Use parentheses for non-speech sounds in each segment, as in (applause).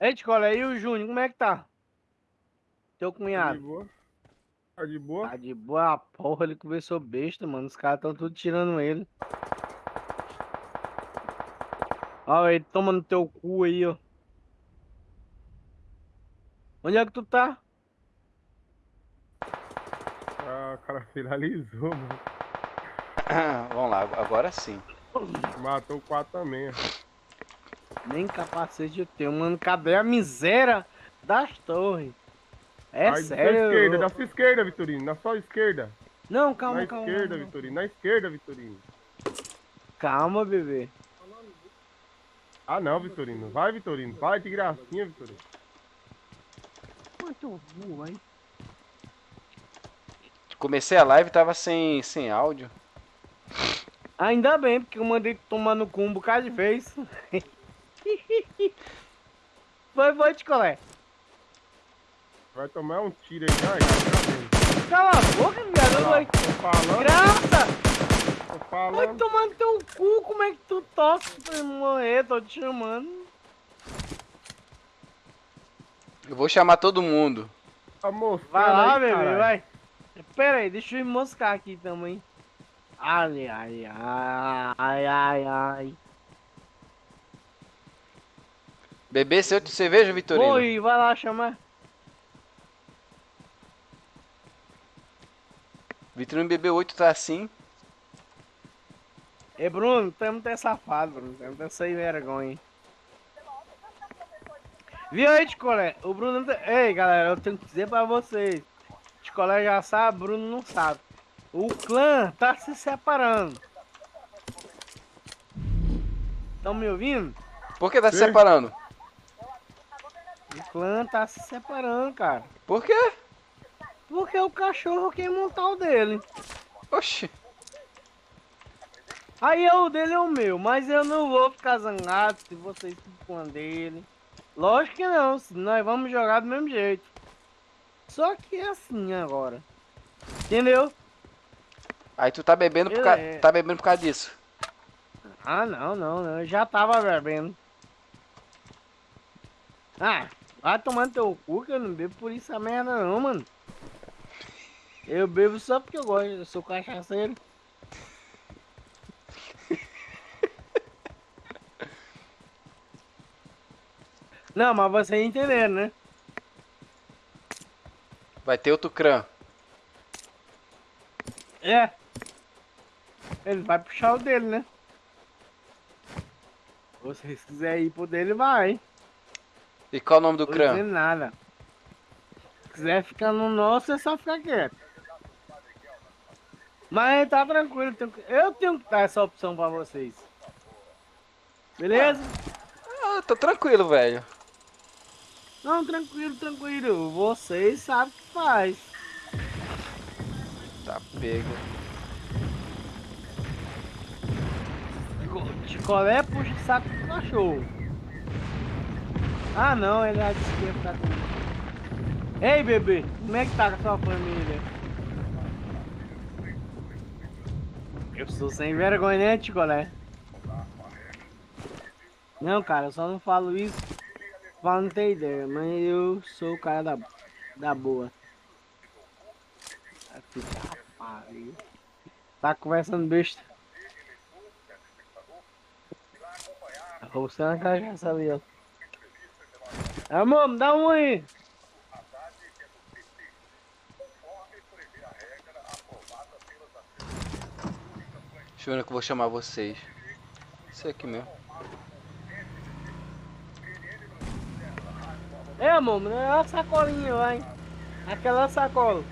Ei, Ticola, e o Júnior, como é que tá? Teu Tá de cunhado. boa? Tá de boa? Tá de boa porra, ele começou besta, mano. Os caras tão tudo tirando ele. Ó, ele toma no teu cu aí, ó. Onde é que tu tá? Ah, o cara finalizou, mano. (coughs) Vamos lá, agora sim. Matou quatro também. Nem capacete eu tenho, mano. Cadê a miséria das torres? É Da sério. esquerda, eu- da sua esquerda, Vitorino. Na sua esquerda. Não, calma, Na calma. esquerda, calma. Vitorino. Na esquerda, Vitorino. Calma, bebê. Ah, não, Vitorino. Vai, Vitorino. Vai de gracinha, Vitorino. Quanto burro, hein? Comecei a live e tava sem, sem áudio. Ainda bem, porque eu mandei tomar no cu um bocado de vez. (laughs) (laughs) foi, foi, Ticolé. Vai tomar um tiro aí. Ai, tá vendo? Cala a boca, viado. Vai. Tô falando, Graça! tô Vai falando. tomar no teu cu, como é que tu tosse pra morrer? Tô te chamando. Eu vou chamar todo mundo. Tá mostrando Vai lá, aí, bebê, caralho. vai. Pera aí, deixa eu me moscar aqui também. Ai, ai, ai, ai, ai, ai. Bebê, seu de cerveja, Vitorino? Oi, vai lá chamar. Vitorino bebeu 8 tá assim. Ei, Bruno, tu é muito safado, Bruno. Tu é muito sem vergonha. Viu aí, Ticolé? O Bruno... não tem- Ei, galera, eu tenho que dizer pra vocês. Ticolé já sabe, Bruno não sabe. O clã tá se separando. Estão me ouvindo? Por que tá se separando? O clã tá se separando, cara. Por quê? Porque o cachorro quer montar o dele. Oxi. Aí é o dele é o meu, mas eu não vou ficar zangado se vocês ficam dele. Lógico que não, nós vamos jogar do mesmo jeito. Só que é assim agora. Entendeu? Aí tu tá bebendo por, Eu ca... é. tá bebendo por causa disso. Ah, não, não, não. Eu já tava bebendo. Ah, vai tomando teu cu que eu não bebo por isso a merda não, mano. Eu bebo só porque eu gosto, eu sou cachaceiro. (laughs) Não, mas vocês entenderam, né? Vai ter outro crã. É. Ele vai puxar o dele, né? Se vocês quiserem ir pro dele, vai. E qual o nome do Tô crã? dizendo nada. Se quiser ficar no nosso, é só ficar quieto. Mas tá tranquilo, eu tenho que- dar essa opção pra vocês. Beleza? Ah, tô tranquilo, velho. Não, tranquilo, tranquilo. Vocês sabem o que faz. Tá pego. Co- Chicolé puxa o saco do cachorro. Ah não, ele que ia ficar comigo. Ei bebê, como é que tá com a sua família? Eu sou sem vergonha, né, Chicolé? Não, cara, eu só não falo isso pra não ter ideia, mas eu sou o cara da, da boa. Aqui, rapaz. Tá conversando besta. Você é uma cachaça ali, ó. Amor, me dá um aí. Deixa eu ver que eu vou chamar vocês. Isso aqui mesmo. É, amor, dá uma sacolinha, vai. Aquela sacola.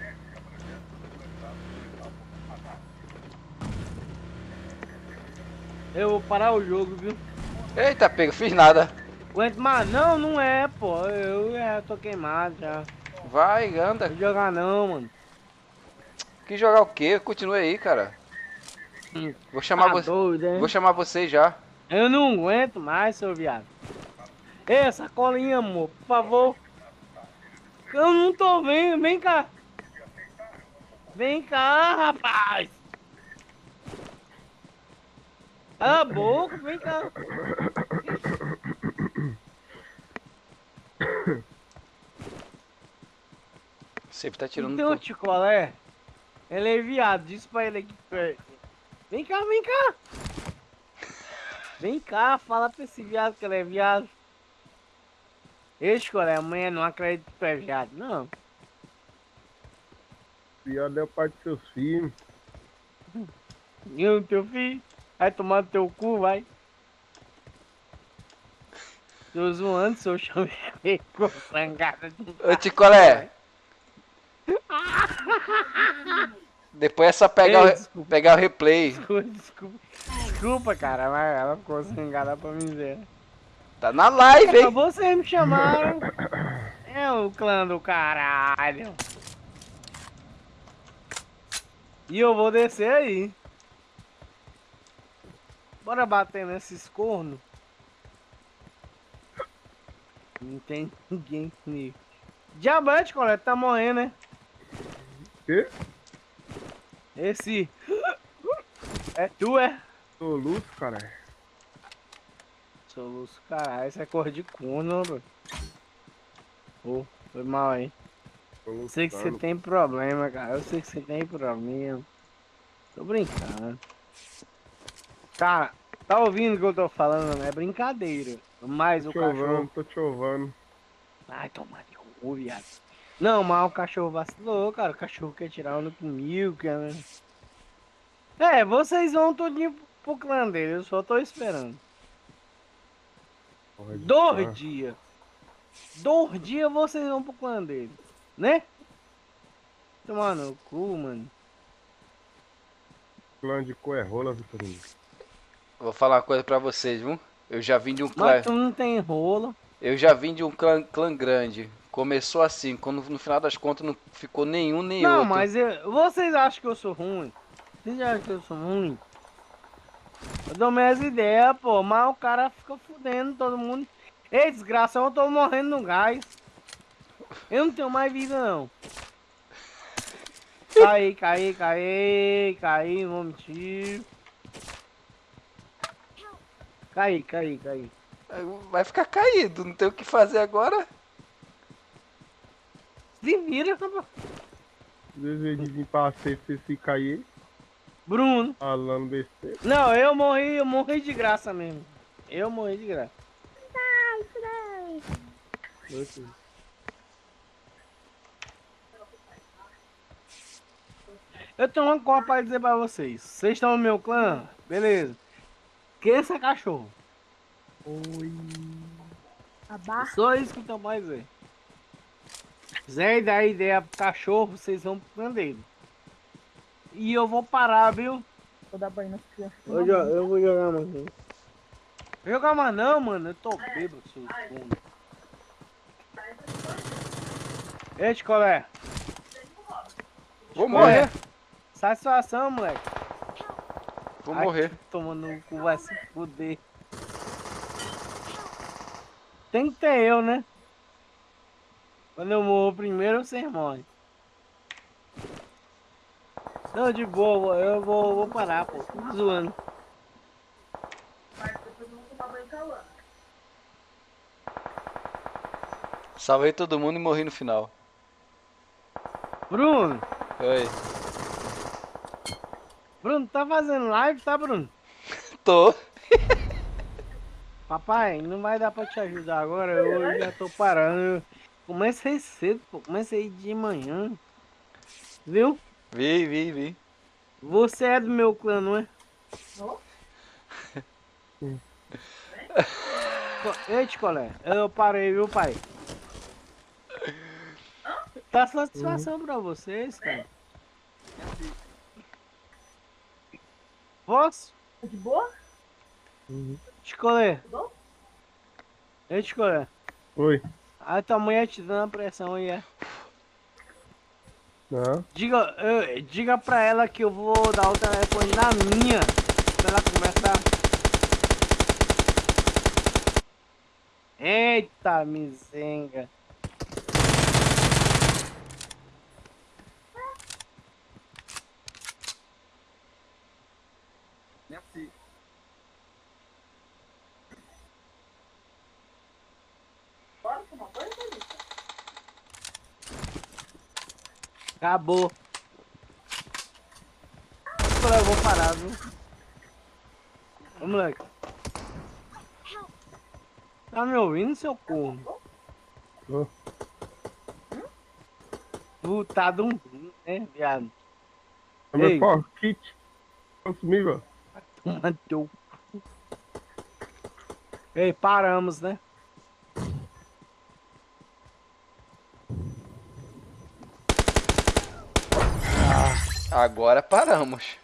Eu vou parar o jogo, viu? Eita, pego, fiz nada. Aguento mais. Não, não é, pô. Eu já tô queimado já. Vai, anda. Não jogar não, mano. Que jogar o quê? Continua aí, cara. Hum. Vou chamar Tá você. doido? Vou chamar vocês já. Eu não aguento mais, seu viado. Ei, sacolinha, amor, por favor. Eu não tô vendo, vem cá. Vem cá, rapaz. Cala a boca, vem cá. Sempre tá tirando. Então, tio Colé, ele é viado, diz pra ele aqui perto. Vem cá, vem cá. Vem cá, fala pra esse viado que ele é viado. Esse Colé, amanhã não acredito que tu é viado, não. Viado é o pai dos seus filhos. (laughs) E o teu filho? Vai tomar no teu cu, vai. Tô zoando, seu chameco (laughs) com sangada de Ô, Ticolé! Depois é só pegar, o, Ei, desculpa. pegar o replay. Desculpa, desculpa. Desculpa, cara, mas ela ficou sangada pra mim ver. Tá na live, hein? vocês me chamaram. É o clã do caralho. E eu vou descer aí. Bora bater nesses cornos. Não tem ninguém comigo. Diamante, coleta, tá morrendo, né? Quê? Esse. (gasps) É tu, é? Soluço, cara. Soluço, caralho, isso é cor de corno, bro. Ô, foi mal aí. Eu sei que você tem problema, cara. Eu sei que você tem problema. Tô brincando. Cara, tá ouvindo o que eu tô falando? É brincadeira. Mas Tô o cachorro. ovando, tô te ovando. Ai, toma de cu, viado. Não, mas o cachorro vacilou, cara. O cachorro quer tirar onda comigo, quer. né? É, vocês vão todinho pro clã dele. Eu só tô esperando. Porra de Dois dias. Dois dias vocês vão pro clã dele. Né? Tomar no cu, mano. Clã de coerrola, Vitorino. Vou falar uma coisa pra vocês, viu? Eu já vim de um clã. Mas tu não tem rolo. Eu já vim de um clã, clã grande. Começou assim, quando no final das contas não ficou nenhum nem Não, outro. mas eu- vocês acham que eu sou ruim? Vocês acham que eu sou ruim? Eu dou minhas ideias, pô. Mas o cara fica fudendo todo mundo. Ei, desgraça, eu tô morrendo no gás. Eu não tenho mais vida, não. (laughs) Caí, caí, caí, caí, não vou mentir. Caí, caí, caí. Vai ficar caído, não tem o que fazer agora. Se vira, rapaz. Desejo de vir pra safe, você fica aí Bruno. falando besteira. Não, eu morri, eu morri de graça mesmo. Eu morri de graça. Eu tenho uma coisa pra dizer pra vocês. Vocês estão no meu clã? Beleza. Esqueça é cachorro. Abaixo. Só isso que eu tenho pra dizer. Zé dá ideia pro cachorro, vocês vão pro dele. E eu vou parar, viu? Vou dar banho nas crianças. Eu, eu vou jogar mais. Jogar mais não, mano. Eu tô bêbado, seu fundo. Ei, Ticolé. Vou morrer, Satisfação, moleque. vou Ai, morrer. Tomando no cu, vai se fuder. Tem que ter eu, né? Quando eu morro primeiro, vocês morrem. Não, de boa, eu vou, vou parar, pô. Tô zoando. Salvei todo mundo e morri no final. Bruno, Oi. Bruno, tá fazendo live, tá, Bruno? (laughs) Tô. Papai, não vai dar pra te ajudar agora, eu já tô parando. Comecei cedo, pô. Comecei de manhã. Viu? Vi, vi, vi. Você é do meu clã, não é? Não. Co- Ei, Ticolé, eu parei, viu, pai? Tá satisfação pra vocês, cara. Posso? Tá de boa? Ticolé. bom? Ei, Ticolé. Oi. A tua mulher te dando pressão aí, é? Não. Diga, eu- diga pra ela que eu vou dar o telefone na minha. Pra ela começar. Eita, misenga. Acabou. Eu vou parar, viu? Ô, moleque. Tá me ouvindo, seu corno? Tô. Tu tá dum, né, viado? É meu pau, kit. Consumível. Toma teu. Ei, paramos, né? Agora paramos.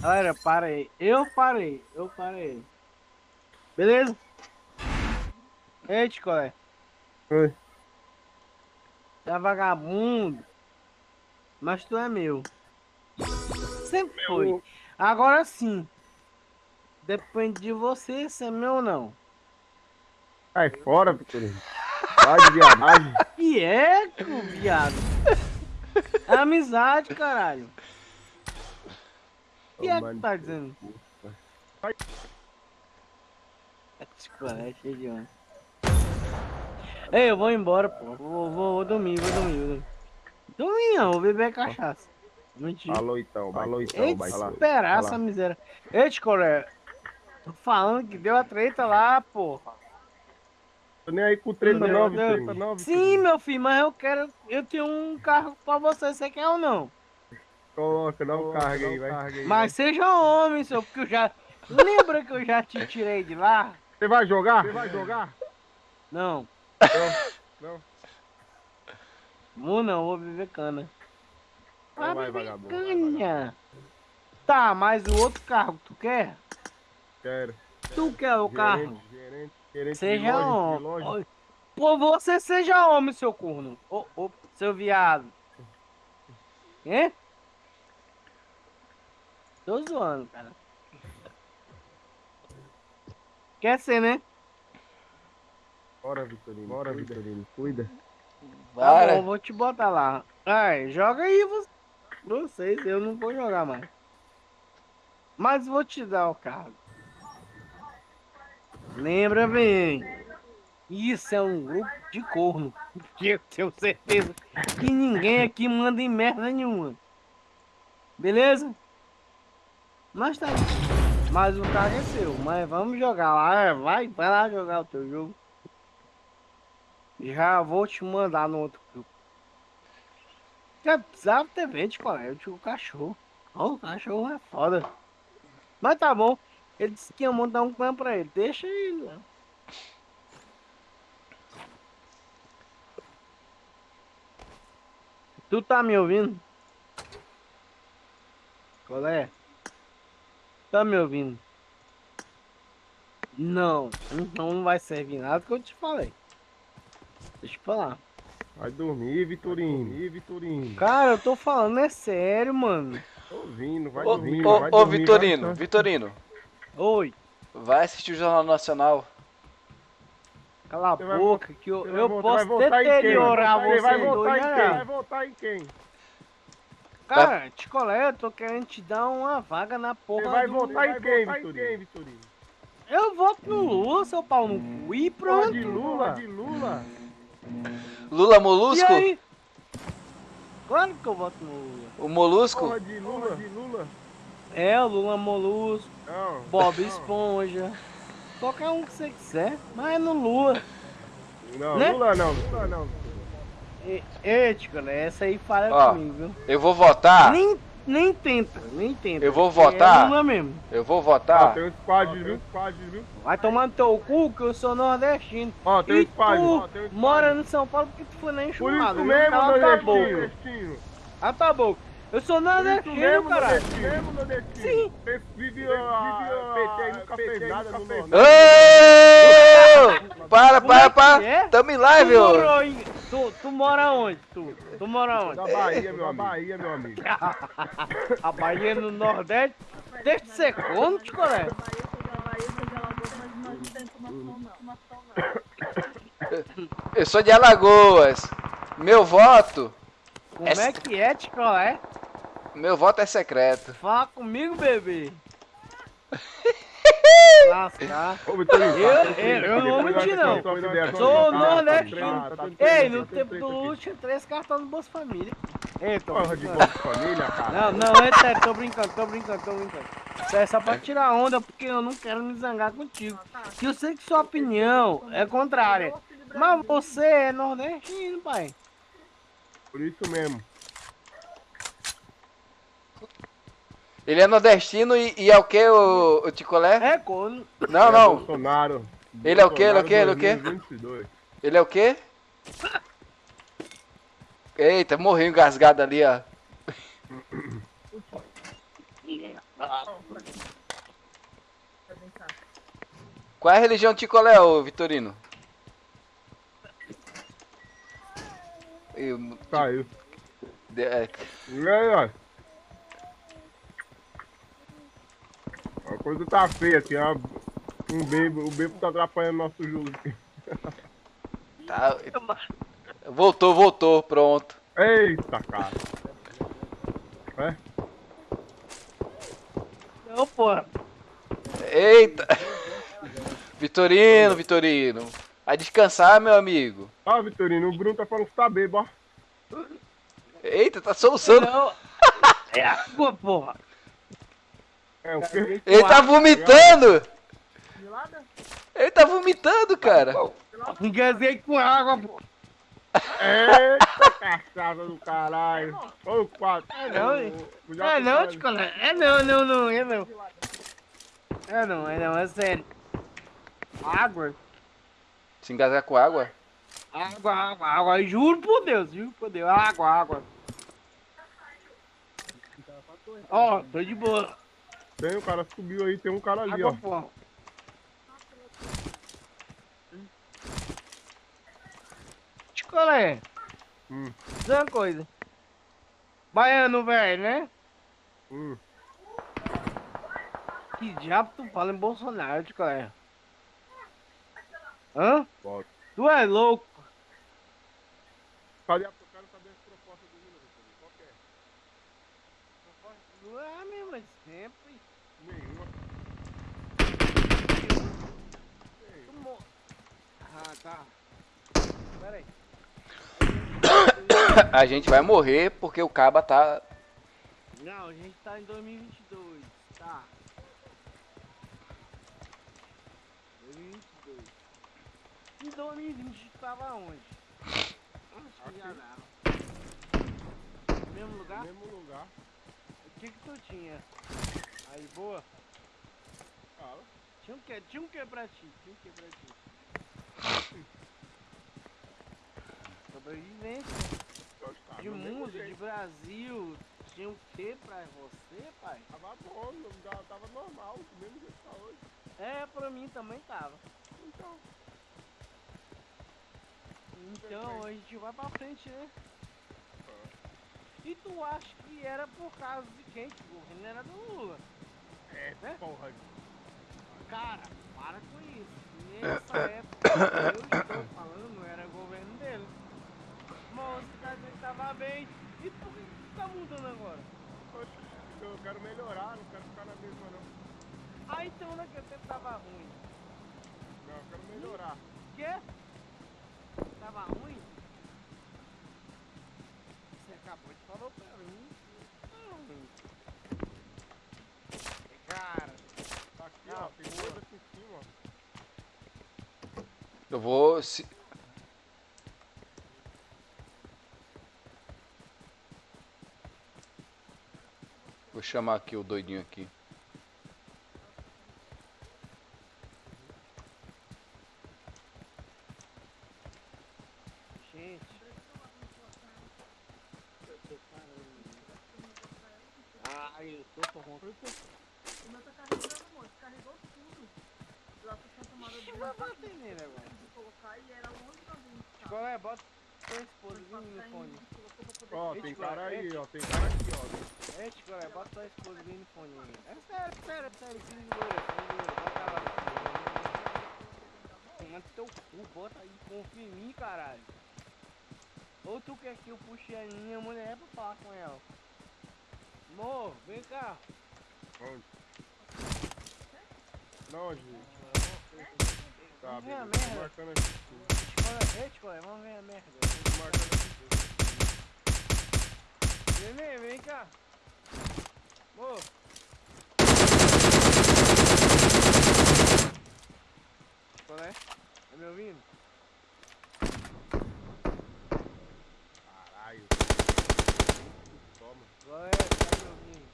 Galera, parei. Eu parei. Eu parei. Beleza? Ei, Ticolé. Oi. É vagabundo. Mas tu é meu. Sempre foi. Agora sim. Depende de você se é meu ou não. Sai fora, Vitorino. Vai de viadagem. Que é, cu, viado? É amizade, caralho. O que é que tá dizendo? Ticolé, cheio de onda. Ei, eu vou embora, pô. Vou, vou, vou dormir, vou dormir, vou dormir. Dormir não, vou beber cachaça. Mentira. Falou então, falou então. Ei, vai lá. esperar vai essa lá. miséria. Ei, Ticolé. Tô falando que deu a treta lá, pô. Tô nem aí com treta Meu não, Deus. Vitorino. Não, Sim, meu filho, mas eu quero. Eu tenho um carro pra você, você quer ou não? Coloca, dá um carga aí, vai. Mas seja homem, seu, porque eu já. Lembra que eu já te tirei de lá? Você vai jogar? Você vai jogar? Não. Não. Vou não, vou beber cana. Não vai, beber vagabundo, vai, canha. Tá, mas o outro carro que tu quer? Quero. Tu quer o carro? Gerente, gerente, gerente de Seja homem. Oi. Pô, você seja homem, seu corno. Ô, ô, seu viado. Hein? Tô zoando, cara. Quer ser, né? Bora, Vitorino. Bora, Vitorino. Cuida. Tá Para. bom, vou te botar lá. Ai, joga aí vo- vocês, eu não vou jogar mais. Mas vou te dar o carro. Lembra bem. Isso é um grupo de corno. Que (laughs) eu tenho certeza que ninguém aqui manda em merda nenhuma. Beleza? Mas tá. Mas o carro é seu. Mas vamos jogar lá. Vai, vai lá jogar o teu jogo. Já vou te mandar no outro grupo. Já precisava ter visto, colega. Eu o cachorro. Ó, o cachorro é foda. Mas tá bom. Ele disse que ia montar um clã pra ele. Deixa ele. né? Tu tá me ouvindo? Qual é? Tá me ouvindo? Não, então não vai servir nada que eu te falei. Deixa eu falar. Vai dormir, Vitorino. Vai dormir, Vitorino. Cara, eu tô falando é sério, mano. Tô ouvindo, vai Ô, dormir. ô, vai ô, dormir, Vitorino, vai- Vitorino, Oi, vai assistir o Jornal Nacional. cala a Você vai boca que eu, eu voltar- posso deteriorar Você você vai dois votar em quem? Vai votar em quem? Cara, Ticolé, eu tô querendo te dar uma vaga na porra Você vai do... votar em quem, Vitorino? Eu voto no Lula, seu pau no cu, e Porra pronto. de Lula? De Lula? Lula E Molusco? aí? Claro que eu voto no Lula. O Molusco? Porra de Lula? De Lula? É, o Lula Molusco, Não. Bob Esponja. Qualquer um que você quiser, mas é no Lula. Não, Né? Lula não. Lula não. E, ei, Ticolé, essa aí fala Ó. comigo, viu? Eu vou votar. Nem, nem tenta, nem tenta. Eu vou votar? É Lula mesmo. Eu vou Ó, votar. tem um squad, viu? Squad, viu? Vai tomar no teu cu que eu sou nordestino. Ó, tem um squad. tu ó, tem um squad. mora no São Paulo porque tu foi na Por enxurrada. isso mesmo, nordestino. Ah, tá bom. Eu sou isso mesmo, caralho. nordestino. mesmo, nordestino. Sim. Você vive PT aí, nunca fez nada no Nordeste. Para, para, para. é? Tamo em live, ô. tu, tu mora onde? Tu, tu mora onde? Da Bahia, meu amigo. Bahia, meu amigo. A Bahia no Nordeste? Deixa de ser. Informação não. Eu sou de Alagoas. Meu voto, Como Essa- é que é, Ticolé? meu voto é secreto. Fala comigo, bebê. lascar. (laughs) Ô, Vitorino, Eu- tá, eu- eu não vou mentir, não. Sou Tá, tá nordestino. tá Ei, no tá tempo do. Lute, tinha três cartões do Bolsa Família. Ei, tô Porra de. Bolsa Família, cara. Não, não, é sério, tô brincando, tô brincando, tô brincando. Isso é só pra tirar onda, porque eu não quero me zangar contigo. Que eu sei que sua opinião é contrária. Mas você é nordestino, pai. Por isso mesmo. Ele é nordestino e, e é o que, o, o Ticolé? É corno. Não, É não. Bolsonaro. Ele é o quê? Ele é o quê? Ele é o quê? 2022. Ele é o quê? Eita, morreu engasgado ali, ó. Qual é a religião de Ticolé, ô Vitorino? Eu- Saiu. de- é, E aí, ó. A coisa tá feia aqui, ó. Um bebo, o bebo tá atrapalhando nosso jogo aqui. (laughs) tá- Voltou, voltou, pronto. Eita, cara. É? Não, porra. Eita! (laughs) Vitorino, Vitorino. Vai descansar, meu amigo. Ó, Vitorino, o Bruno tá falando que tá bebo, ó. Eita, tá soluçando. Não. (laughs) É água, porra. É o quê? Ele tá vomitando! Ele tá vomitando, cara. Engasguei com água, porra. Eita, cachaça do caralho. Ô, quatro. É não, É não, tá- Ticolé. É não, não, não, é não. É não, é não, é sério. Água, Se engasgar com água? água, água, água. Juro por Deus, juro por Deus. Água, água. Ó, tô de boa. Tem, o cara subiu aí, tem um cara ali, Água, ó. porra. Ticolé, Hum, diz uma coisa. Baiano, velho, né? hum. Que diabo tu fala em Bolsonaro, Ticolé? Hã? Bora. Tu é louco. Cadê a eu quero saber as propostas do Vitorino? Qual que é? Tu é a mesma de sempre. Nenhuma. Mo- Ah, tá. Pera aí. (coughs) A gente vai morrer porque o Caba tá. Não, a gente tá em 2022, tá? 2022. Em 2020 tu tava onde? Onde que já mesmo lugar? Mesmo lugar. O que que tu tinha? Aí, boa. Fala. Tinha um que, tinha um que pra ti, tinha um que pra ti. Sobrevivência de mundo, de. Brasil. Tinha um que pra você, pai? Tava bom, não tava normal, do mesmo jeito que tá hoje. É, pra mim também tava. Então, Então a gente vai pra frente, né? E tu acha que era por causa de quem? Que o governo era do Lula. é, Né? porra. Cara, para com isso. (coughs) Nessa época eu estou falando, era governo dele. Mas dizendo que tava bem. E por que que tá mudando agora? Eu quero melhorar, não quero ficar na mesma não. Ah, então naquele tempo tava ruim. Não, eu quero melhorar. Quê? Tava ruim? Você acabou de falar pra mim. Hum. Cara, Tá aqui, Não, ó, tem coisa aqui em cima, ó. Eu vou. se- Vou chamar aqui o doidinho aqui. gente. Ah, eu tô corrompendo. O meu tá carregando, amor. Descarregou tudo. Lá pro Santa Maria Que do vai bater nele agora? de colocar e era longe da gente. tá? Qual é? Bota tua esposa Passar no fone. Ó, Gente, tem cara, aí, gente. ó, tem cara aqui, ó. É, Tico, é, bota tua esposa no fone. É sério, sério, sério, loira, filho de loira, bota ela. Manda teu cu, bota aí, confia em mim, caralho. Ou tu quer que eu puxe a minha mulher pra falar com ela? Amor, vem cá. Onde? Não, gente. Tá, ver a beleza. Tô merda. marcando aqui. Escola, ei, escola, vamos ver a merda. Tô marcando aqui. Vem, vem, vem cá. Ô. Qual é? Tá me ouvindo? Caralho. Toma. Qual é? Tá ouvindo?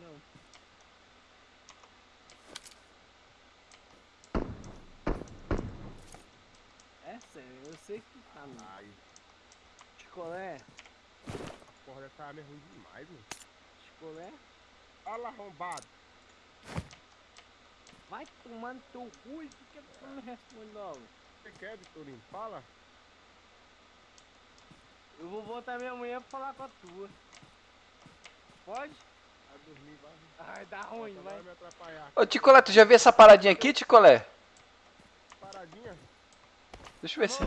Não. É sério, eu sei que tá. Caralho. Chicolé, A porra dessa arma é ruim demais, mano. chicolé. Olha lá, arrombado. Vai tomar no teu cu e não me responde logo? Você quer, Vitorinho? Fala. Eu vou botar minha mulher pra falar com a tua. Pode? Vai dormir, vai. Ai, dá ruim, Nossa, vai. vai me atrapalhar. Ô, Ticolé, tu já viu essa paradinha aqui, Ticolé? Paradinha. Deixa eu ver se...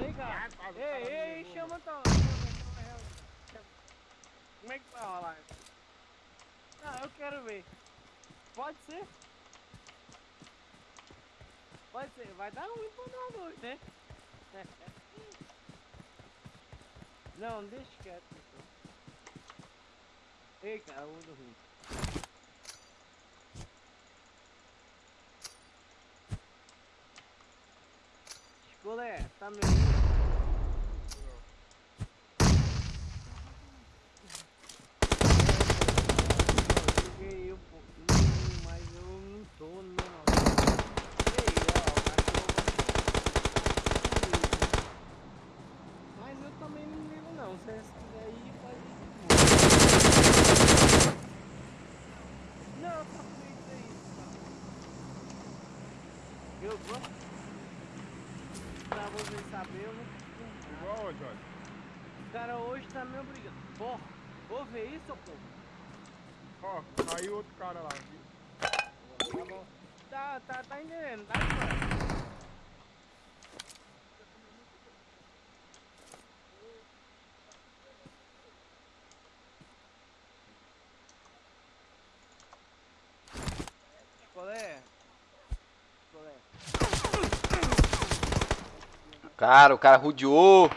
Vem cá. Ei, ei, de chama tua. Como é que vai rolar? Não, eu quero ver. Pode ser? Pode ser. Vai dar ruim pra nós dois, né? (laughs) Não, deixa quieto então. Ei, cara, vou dormir. Escolé, tá me ouvindo? Joguei um pouquinho, mas eu não tô não. Ei, ó, o cachorro. Mas eu também não ligo não. Se você quiser ir, pode ir. Não, tá feito aí. Eu vou. Pra você saber, eu não costumo. Igual onde, olha? O cara hoje tá me obrigando. Porra, vou ver isso, pô. Ó, caiu outro cara lá. viu? Tá bom. Tá, tá, tá entendendo, tá entendendo. Qual é? Qual é? Cara, o cara rodeou.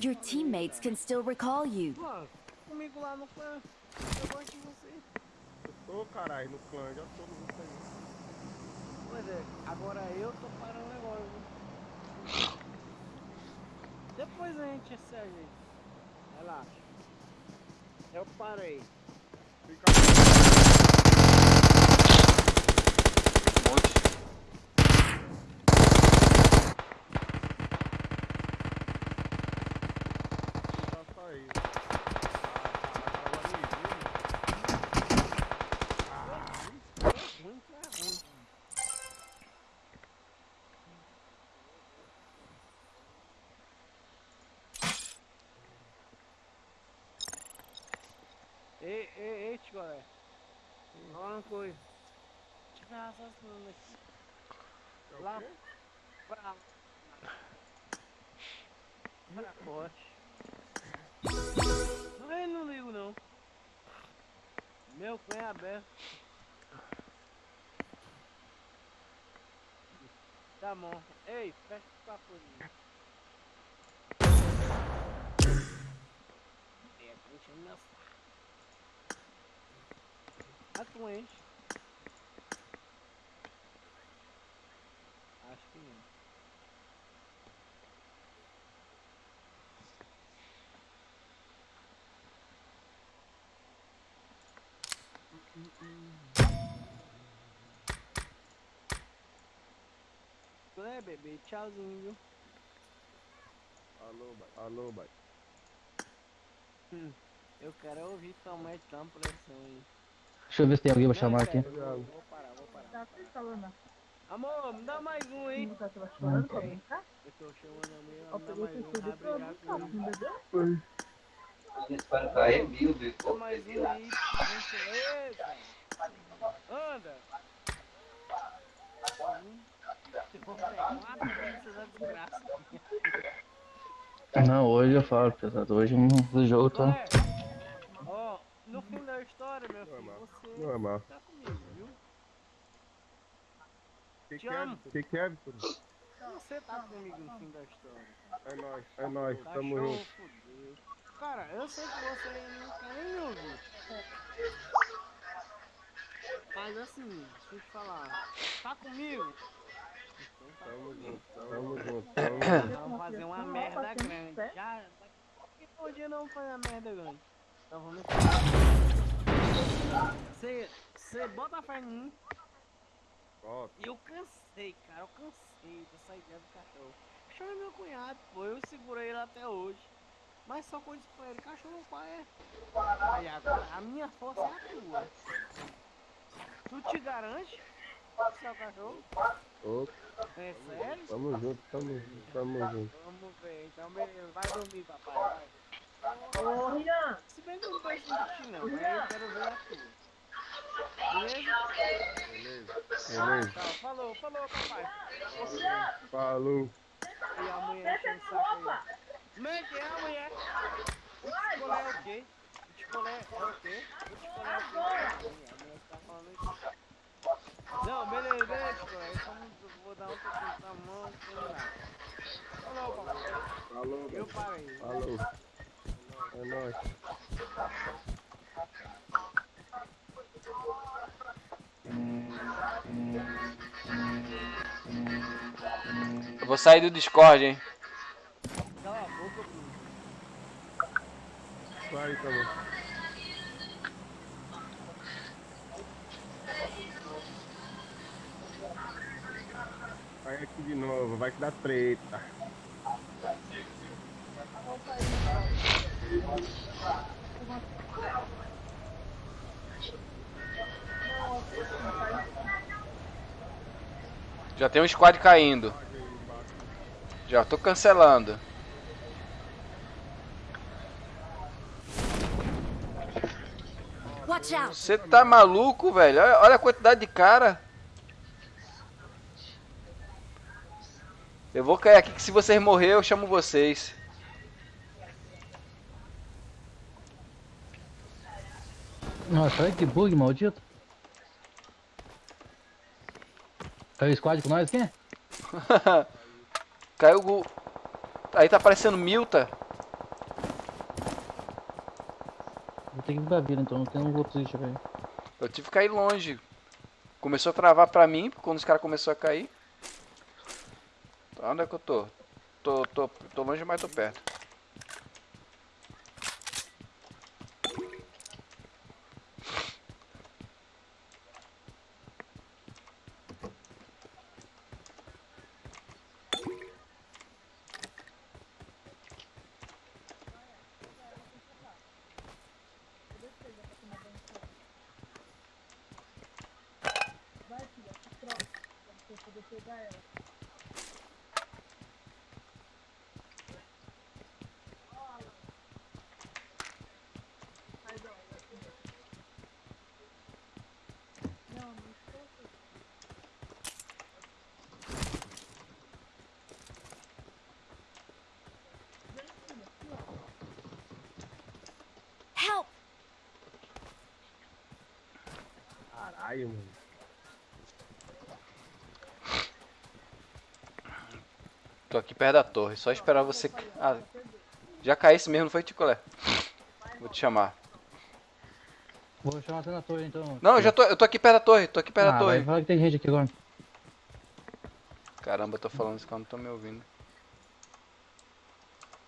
Your teammates can still recall you. Comigo lá no clã. Eu gosto de você. Eu tô, caralho, no clã. Já tô no aí. Pois é, agora eu tô parando agora. viu? Depois a gente. Relaxa. Eu parei. Fica monte. Aqui. é Lá pra. Pra corte. Não, eu não ligo não. Meu cunho é aberto. Tá bom. Ei, fecha o papo aí. É, tá enchendo meu saco. Ah, tu enche. Acho que não. É, bebê, tchauzinho, viu? Alô, bai. Alô, bai. Eu quero ouvir tua mãe tão pressão aí. Deixa eu ver se tem alguém pra Não, chamar aqui. Vou, parar, vou parar. Tá se falando. Amor, me dá mais um aí. Você tava chorando pra brincar? Eu tô chamando a minha, me dá mais um. Vai brigar comigo. Não? Eles para cair mil, Dá mais um aí, gentileza. Anda. Eu Não, hoje eu falo, pesado. Hoje o jogo tá. Ó, no fim da história, meu filho, você Normal. tá comigo, viu? Que Te que é, amo. Que que é, Vitor? Você tá comigo no fim da história. É nóis, é nóis, tamo Cachorro junto. fudeu. Cara, eu sei que você não quer nem me ouvir. Mas assim, deixa eu te falar. Tá comigo? Tá Tamo junto, tamo junto, tamo junto. Nós vamos fazer uma merda grande. Já, daqui a dia não uma merda grande. Então vamos Você, você bota a fé em mim. Eu cansei, cara, eu cansei dessa ideia do cachorro. O cachorro é meu cunhado, pô, eu segurei ele até hoje. Mas só coisa pra ele, cachorro pai é. Aí agora, a minha força é a tua. Tu te garante? Seu cachorro? ó, É sério? tamo junto, tamo junto, tamo junto. Vamos ver, então beleza, vai dormir, papai. Ô, Rian! Se bem que eu não em ti não, mas eu quero ver a tua. Beleza? Beleza? Tchau, falou, falou, papai. Falou. E a mulher enchendo o saco aí. Como é que é a mulher? O picolé é o quê? O picolé é o quê? O picolé é o quê? A mulher tá falando isso. Não, beleza. Eu só não vou dar um pouquinho pra mão. Falou, papai. Falou, Eu parei. falou. É nóis. Eu vou sair do Discord, hein? Cala a boca, Bruno. Vai, tamo. Vai aqui de novo, vai que dá treta. Já tem um squad caindo. Já tô cancelando. Você tá maluco, velho? Olha, olha a quantidade de cara. Eu vou cair aqui que se vocês morrer eu chamo vocês. Nossa, olha que bug maldito. Caiu o squad com nós aqui? (laughs) Caiu o... Aí tá aparecendo Milta. Vou ter que ir pra vida então, não tem um outro lixo aí. Eu tive que cair longe. Começou a travar pra mim, quando os caras começaram a cair. Onde é que eu tô? Tô, tô, tô longe, mas tô perto. Help! Mano. Tô aqui perto da torre, só esperar você. Ah, já caísse mesmo, não foi, Ticolé? Vou te chamar. Vou chamar você na torre então. Não, eu já tô, eu tô aqui perto da torre, tô aqui perto da ah, torre. vai que tem gente aqui agora. Caramba, eu tô falando isso que eu não tô me ouvindo.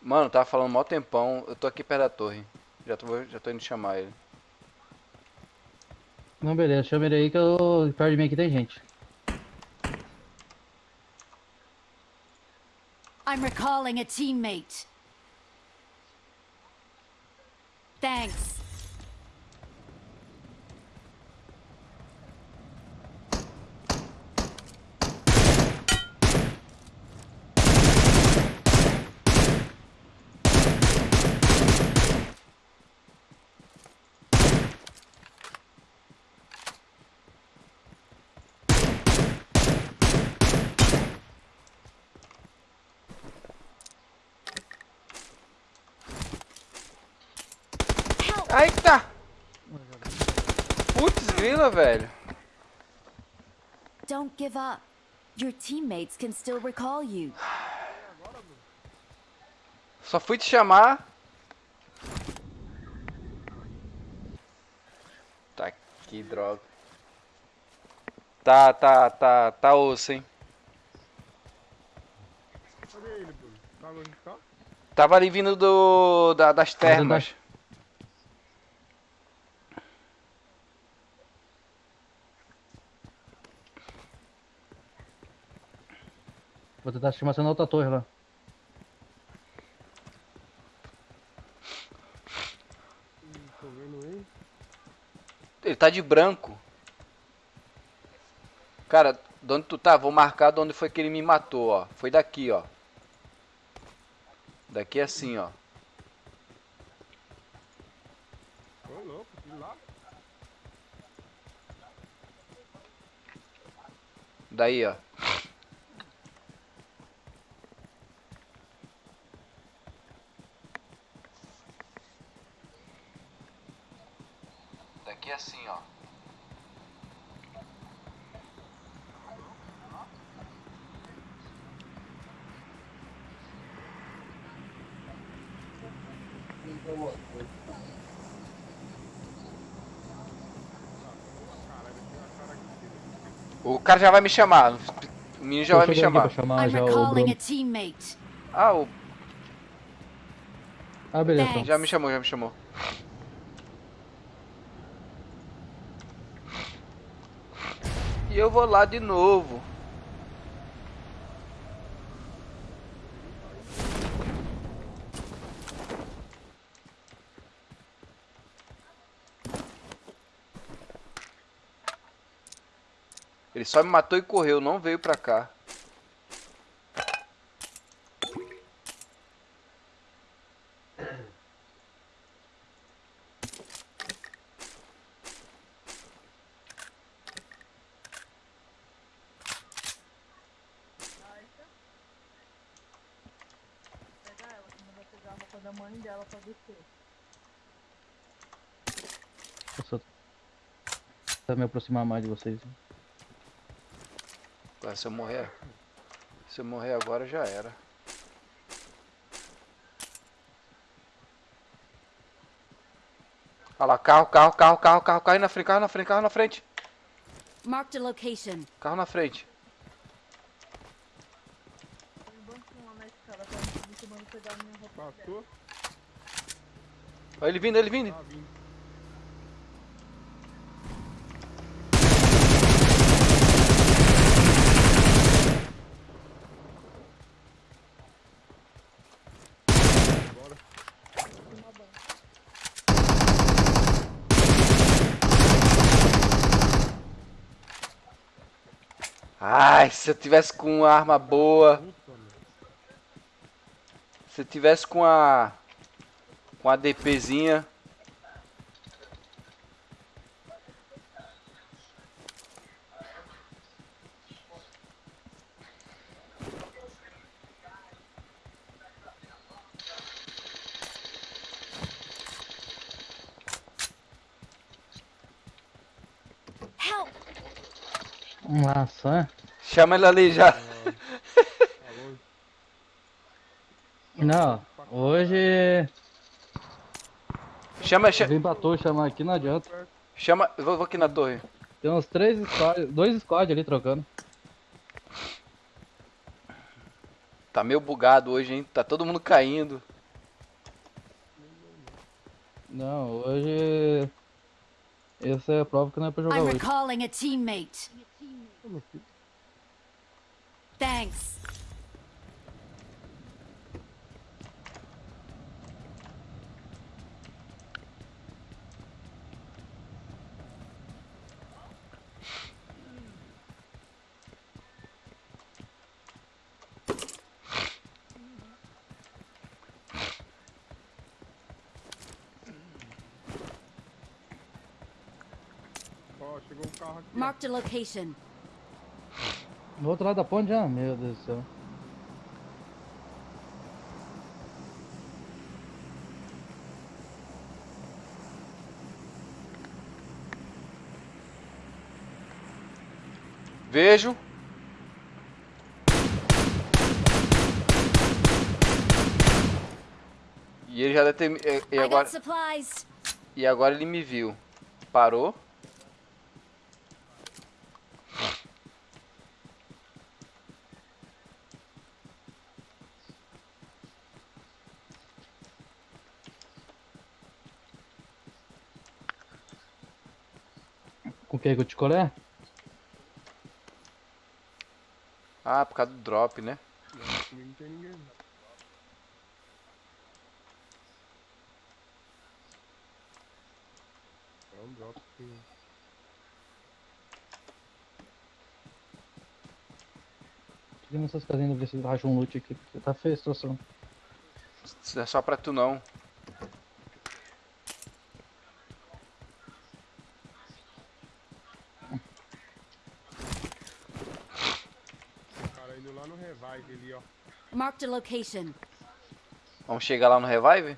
Mano, tava falando mó tempão, eu tô aqui perto da torre. Já tô, já tô indo chamar ele. Não, beleza, chama ele aí que eu. Perto de mim aqui tem gente. I'm recalling a teammate. Putz, grila, velho. Don't give up. Your teammates can still recall you. Só fui te chamar. Tá, que droga. Tá, tá, tá, tá osso, hein. Cadê ele, Bruno? Tá onde tá? Tava ali vindo do, da- das termas. Vou tentar chamar você na outra torre lá. Ele. Tá de branco. Cara, de onde tu tá? Vou marcar de onde foi que ele me matou, ó. Foi daqui, ó. Daqui assim, ó. Daí, ó. Daqui assim, ó. O cara já vai me chamar. O menino já Tô vai me chamar. chamar já o Bruno. Ah, o... Ah, beleza. então. já me chamou, já me chamou. E eu vou lá de novo. Ele só me matou e correu, não veio pra cá. Pegar ela, que não vai pegar a roupa da mãe dela pra descer. Deixa eu tentar me aproximar mais de vocês. Agora, se eu morrer. Se eu morrer agora já era. Olha lá, carro, carro, carro, carro, carro, carro na frente, carro na frente, carro na frente. Marked a location. Carro na frente. Passou? Olha ele vindo, ele vindo. Tá vindo. Ai, se eu tivesse com uma arma boa. Se eu tivesse com a. Com a DPzinha. Help! Nossa, Chama ele ali já. (laughs) Não, hoje Chama, eu chama, vim pra torre chamar aqui, não adianta. chama. Vou, vou aqui na torre. Tem uns três squads, dois squads ali trocando. Tá meio bugado hoje, hein? Tá todo mundo caindo. Não, hoje. Essa é a prova que não é pra jogar I'm hoje. recalling a teammate. Thanks. Marked a location. No outro lado da ponte já? Meu Deus do céu. Vejo. E ele já deve ter... E agora... E agora ele me viu. Parou. Com o que? Com o ticolé? Ah, por causa do drop, né? Não, tem ninguém. não. É um drop sim. Fica nessas casinhas ver se acha um loot aqui, porque tá feia a situação. Isso não é só pra tu não. O cara indo lá no revive ali, ó. Marked a location. Vamos chegar lá no revive?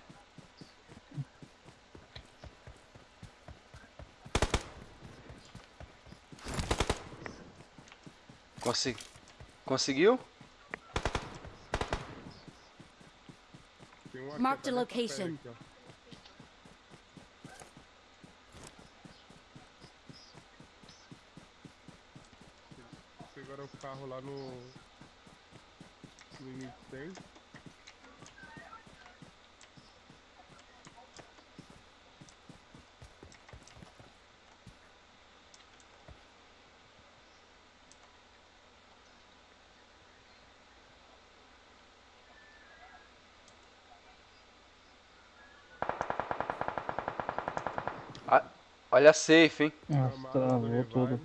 Consi Conseguiu? Tem um aqui, Mark the atrás dessa location. Pegaram o carro lá no. No limite 100. Olha a safe, hein? Nossa, travou revive. tudo.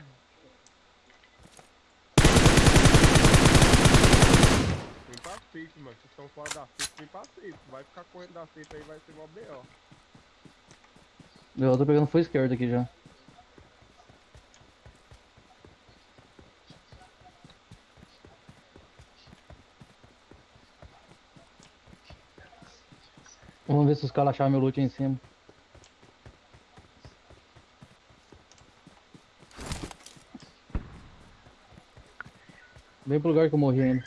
Vem pra safe, mano. Vocês estão fora da safe, vem pra safe. Vai ficar correndo da safe aí, vai ser mó B.O. Eu tô pegando full esquerdo aqui já. Vamos ver se os caras acharam meu loot aí em cima. Bem pro lugar que eu morri ainda.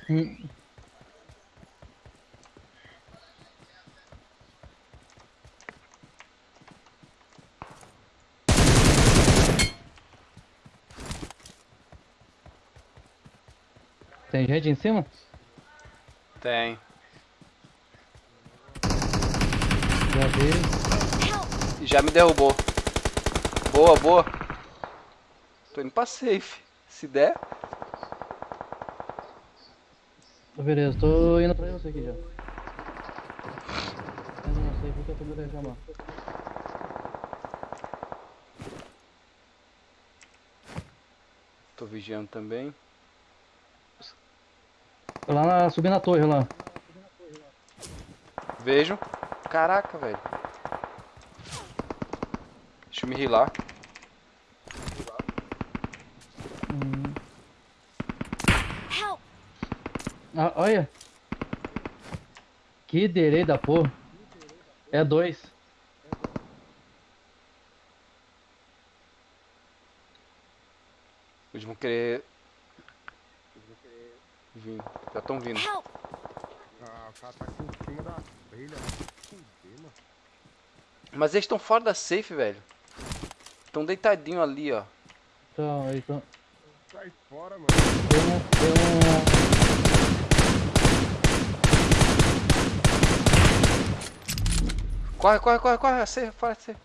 Gente em cima? Tem. Já já me derrubou. Boa, boa. Tô indo pra safe. Se der. Beleza, tô indo pra você aqui já. Eu não sei porque eu tô me. Tô vigiando também. Tô lá na, subindo a torre lá. Vejo. Caraca, velho. Deixa eu me rilar. Hum. Ah, olha. Que delay da porra. É dois. Eles vão querer. Vir. Estão vindo. Ah, o cara tá aqui em cima da trilha. Fuder, mano. Mas eles estão fora da safe, velho. Estão deitadinho ali, ó. Então, aí então. Sai fora, mano. Tem um. Tem um. Corre, corre, corre, corre. Safe, fora da safe.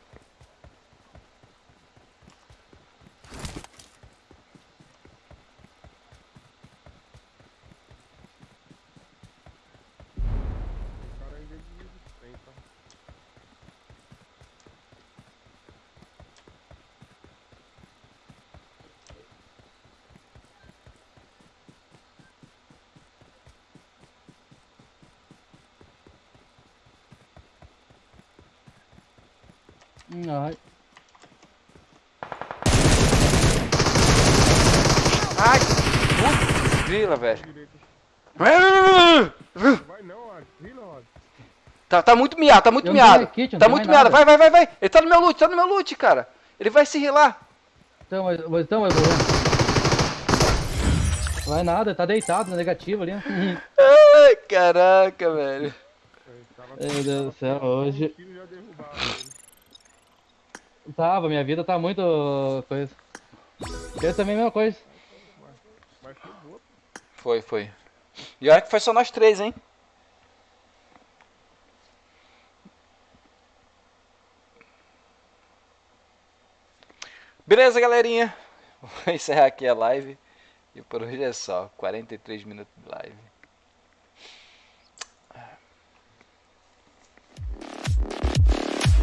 O cara ainda de resistência. Ai. Ai! Putz, grila, velho. Vai não, Rod. Tá, tá muito miado, tá muito Eu miado. kit, Tá muito miado. Vai, vai, vai, vai. Ele tá no meu loot, tá no meu loot, cara. Ele vai se rilar. Então, mas, mas então, mas. Vai nada, tá deitado na negativa ali. Ai, caraca, velho. Meu Deus do céu, hoje. tiro já derrubaram ele. Tava, minha vida tá muito. coisa. Eu também mesma coisa. Foi, foi. E olha que foi só nós três, hein? Beleza, galerinha? Vou (laughs) encerrar aqui a live. E por hoje é só. 43 minutos de live.